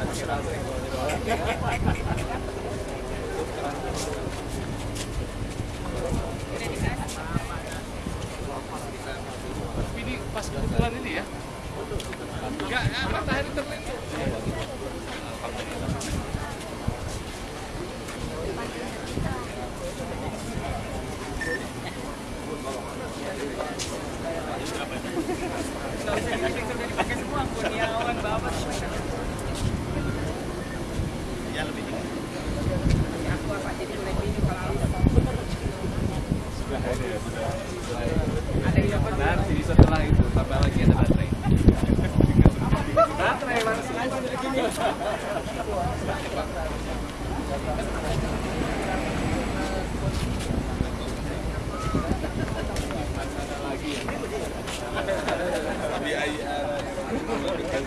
Ini pas kebetulan ini ya. Enggak, ya, matahari. Sudah ya. Nanti setelah itu tambah lagi ada baterai. Baterai langsung begini.